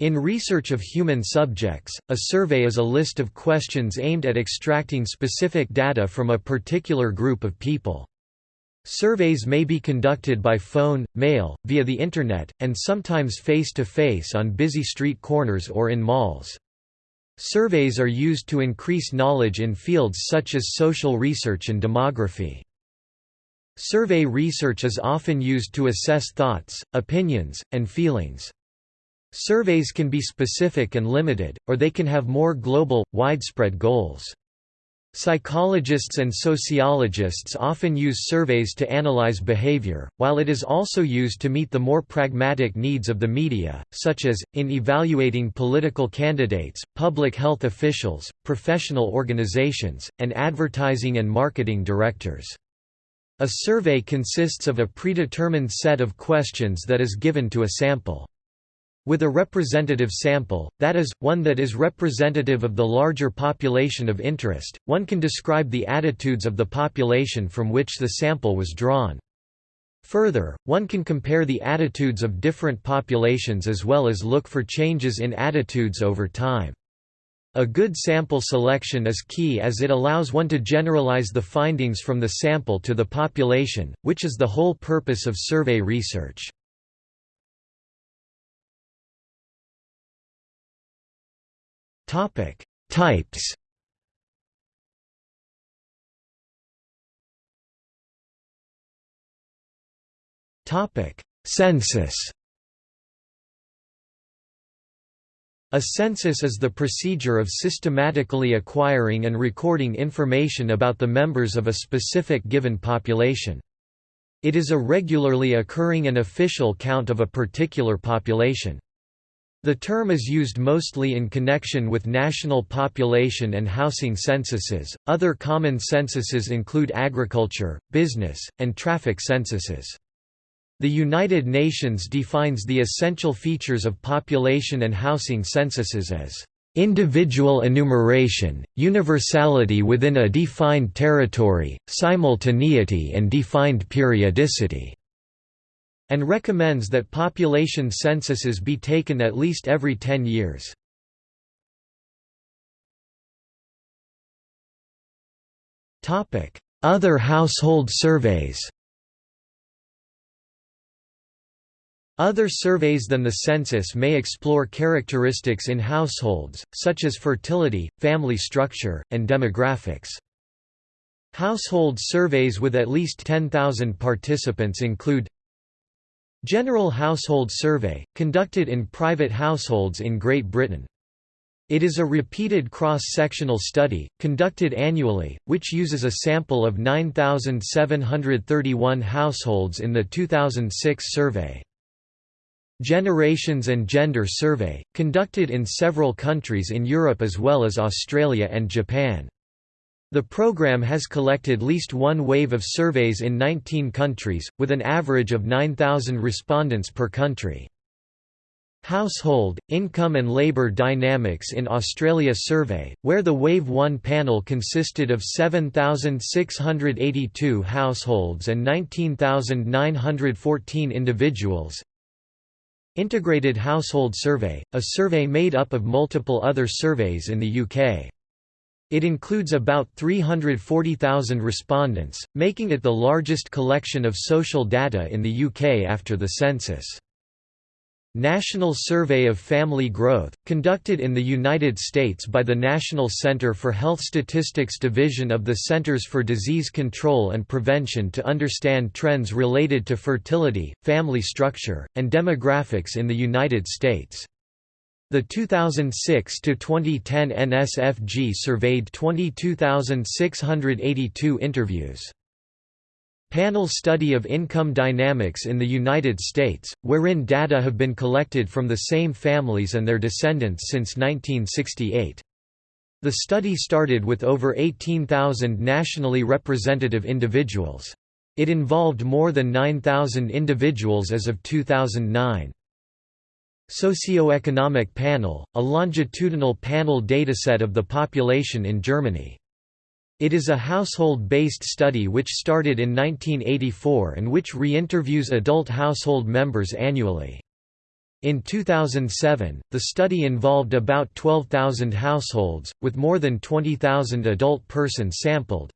In research of human subjects, a survey is a list of questions aimed at extracting specific data from a particular group of people. Surveys may be conducted by phone, mail, via the Internet, and sometimes face-to-face -face on busy street corners or in malls. Surveys are used to increase knowledge in fields such as social research and demography. Survey research is often used to assess thoughts, opinions, and feelings. Surveys can be specific and limited, or they can have more global, widespread goals. Psychologists and sociologists often use surveys to analyze behavior, while it is also used to meet the more pragmatic needs of the media, such as, in evaluating political candidates, public health officials, professional organizations, and advertising and marketing directors. A survey consists of a predetermined set of questions that is given to a sample. With a representative sample, that is, one that is representative of the larger population of interest, one can describe the attitudes of the population from which the sample was drawn. Further, one can compare the attitudes of different populations as well as look for changes in attitudes over time. A good sample selection is key as it allows one to generalize the findings from the sample to the population, which is the whole purpose of survey research. Topic: Types. Topic: Census. A census is the procedure of systematically acquiring and recording information about the members of a specific given population. It is a regularly occurring and official count of a particular population. The term is used mostly in connection with national population and housing censuses. Other common censuses include agriculture, business, and traffic censuses. The United Nations defines the essential features of population and housing censuses as individual enumeration, universality within a defined territory, simultaneity and defined periodicity and recommends that population censuses be taken at least every 10 years. Other household surveys Other surveys than the census may explore characteristics in households, such as fertility, family structure, and demographics. Household surveys with at least 10,000 participants include General Household Survey, conducted in private households in Great Britain. It is a repeated cross-sectional study, conducted annually, which uses a sample of 9,731 households in the 2006 survey. Generations and Gender Survey, conducted in several countries in Europe as well as Australia and Japan. The program has collected least one wave of surveys in 19 countries, with an average of 9,000 respondents per country. Household, Income and Labour Dynamics in Australia survey, where the Wave 1 panel consisted of 7,682 households and 19,914 individuals. Integrated Household Survey, a survey made up of multiple other surveys in the UK. It includes about 340,000 respondents, making it the largest collection of social data in the UK after the census. National Survey of Family Growth, conducted in the United States by the National Center for Health Statistics Division of the Centers for Disease Control and Prevention to understand trends related to fertility, family structure, and demographics in the United States. The 2006 to 2010 NSFG surveyed 22,682 interviews. Panel study of income dynamics in the United States, wherein data have been collected from the same families and their descendants since 1968. The study started with over 18,000 nationally representative individuals. It involved more than 9,000 individuals as of 2009. Socioeconomic Panel, a longitudinal panel dataset of the population in Germany. It is a household-based study which started in 1984 and which re-interviews adult household members annually. In 2007, the study involved about 12,000 households, with more than 20,000 adult persons sampled.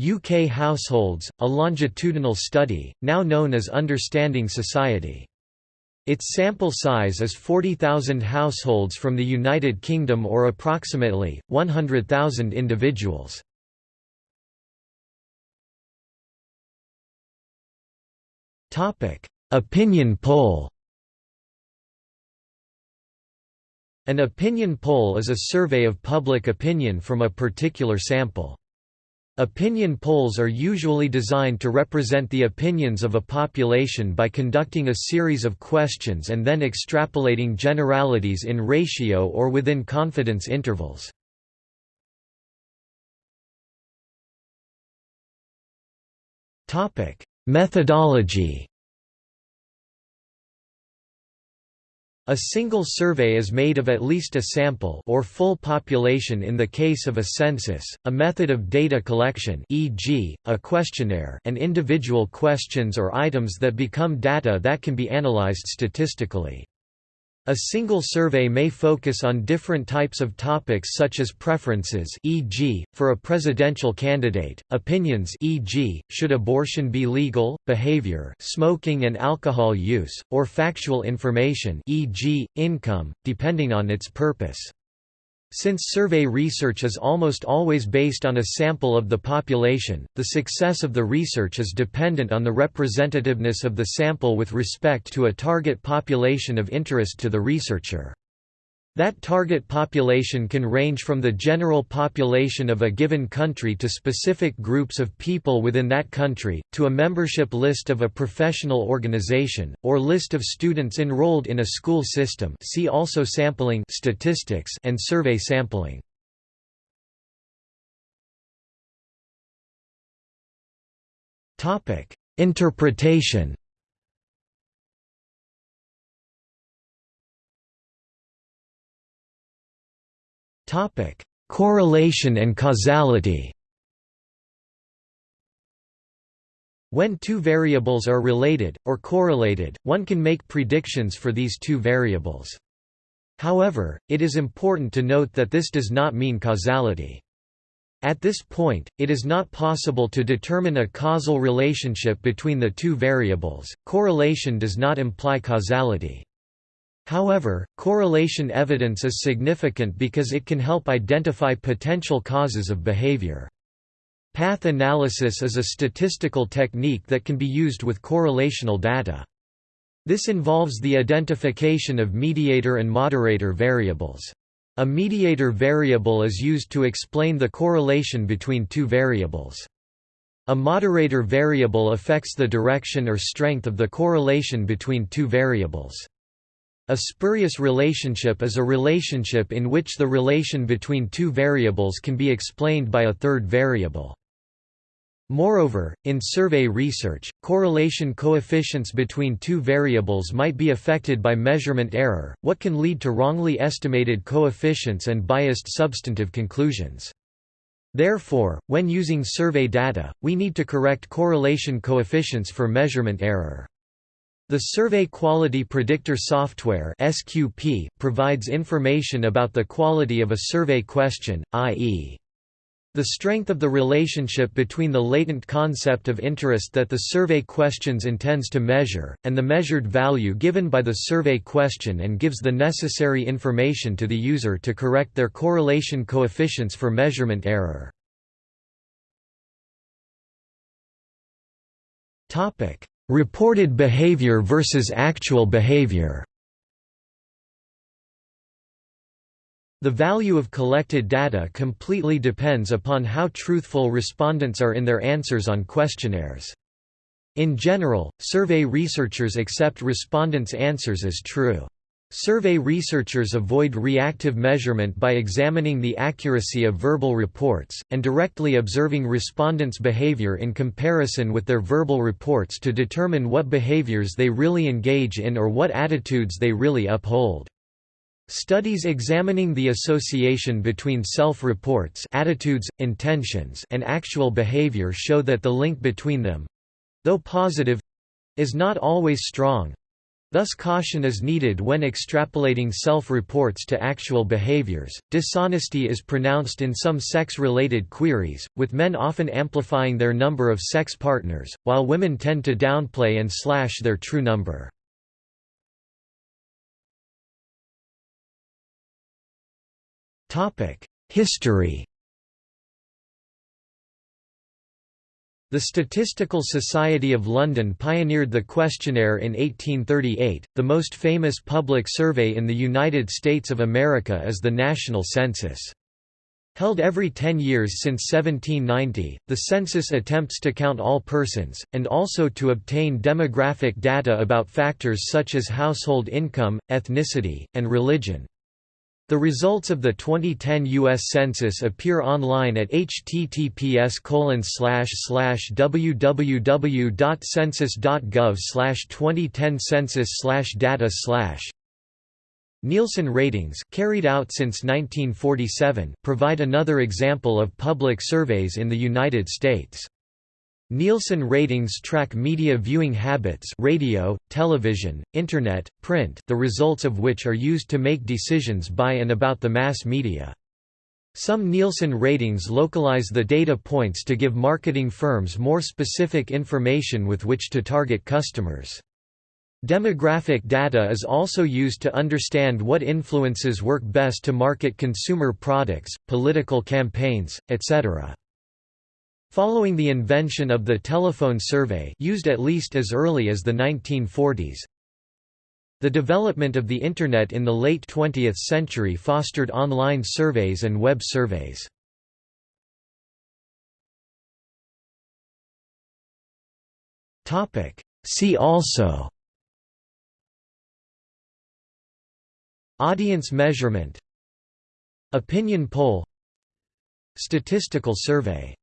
UK Households, a longitudinal study, now known as Understanding Society. Its sample size is 40,000 households from the United Kingdom or approximately, 100,000 individuals. Opinion poll An opinion poll is a survey of public opinion from a particular sample. Opinion polls are usually designed to represent the opinions of a population by conducting a series of questions and then extrapolating generalities in ratio or within confidence intervals. Methodology A single survey is made of at least a sample or full population in the case of a census, a method of data collection e.g., a questionnaire and individual questions or items that become data that can be analyzed statistically. A single survey may focus on different types of topics such as preferences e.g., for a presidential candidate, opinions e.g., should abortion be legal, behavior smoking and alcohol use, or factual information e.g., income, depending on its purpose. Since survey research is almost always based on a sample of the population, the success of the research is dependent on the representativeness of the sample with respect to a target population of interest to the researcher. That target population can range from the general population of a given country to specific groups of people within that country, to a membership list of a professional organization, or list of students enrolled in a school system see also sampling statistics and survey sampling. Interpretation Topic: Correlation and causality. When two variables are related, or correlated, one can make predictions for these two variables. However, it is important to note that this does not mean causality. At this point, it is not possible to determine a causal relationship between the two variables. Correlation does not imply causality. However, correlation evidence is significant because it can help identify potential causes of behavior. Path analysis is a statistical technique that can be used with correlational data. This involves the identification of mediator and moderator variables. A mediator variable is used to explain the correlation between two variables. A moderator variable affects the direction or strength of the correlation between two variables. A spurious relationship is a relationship in which the relation between two variables can be explained by a third variable. Moreover, in survey research, correlation coefficients between two variables might be affected by measurement error, what can lead to wrongly estimated coefficients and biased substantive conclusions. Therefore, when using survey data, we need to correct correlation coefficients for measurement error. The Survey Quality Predictor Software (SQP) provides information about the quality of a survey question, i.e. the strength of the relationship between the latent concept of interest that the survey questions intends to measure, and the measured value given by the survey question and gives the necessary information to the user to correct their correlation coefficients for measurement error. Reported behavior versus actual behavior The value of collected data completely depends upon how truthful respondents are in their answers on questionnaires. In general, survey researchers accept respondents' answers as true. Survey researchers avoid reactive measurement by examining the accuracy of verbal reports, and directly observing respondents' behavior in comparison with their verbal reports to determine what behaviors they really engage in or what attitudes they really uphold. Studies examining the association between self-reports attitudes, intentions and actual behavior show that the link between them—though positive—is not always strong, Thus caution is needed when extrapolating self-reports to actual behaviors. Dishonesty is pronounced in some sex-related queries, with men often amplifying their number of sex partners, while women tend to downplay and slash their true number. Topic: History The Statistical Society of London pioneered the questionnaire in 1838. The most famous public survey in the United States of America is the National Census. Held every 10 years since 1790, the census attempts to count all persons, and also to obtain demographic data about factors such as household income, ethnicity, and religion. The results of the 2010 U.S. Census appear online at https www.census.gov 2010 census data Nielsen ratings carried out since 1947 provide another example of public surveys in the United States. Nielsen ratings track media viewing habits radio, television, internet, print the results of which are used to make decisions by and about the mass media. Some Nielsen ratings localize the data points to give marketing firms more specific information with which to target customers. Demographic data is also used to understand what influences work best to market consumer products, political campaigns, etc. Following the invention of the telephone survey used at least as early as the 1940s, the development of the Internet in the late 20th century fostered online surveys and web surveys. See also Audience measurement Opinion poll Statistical survey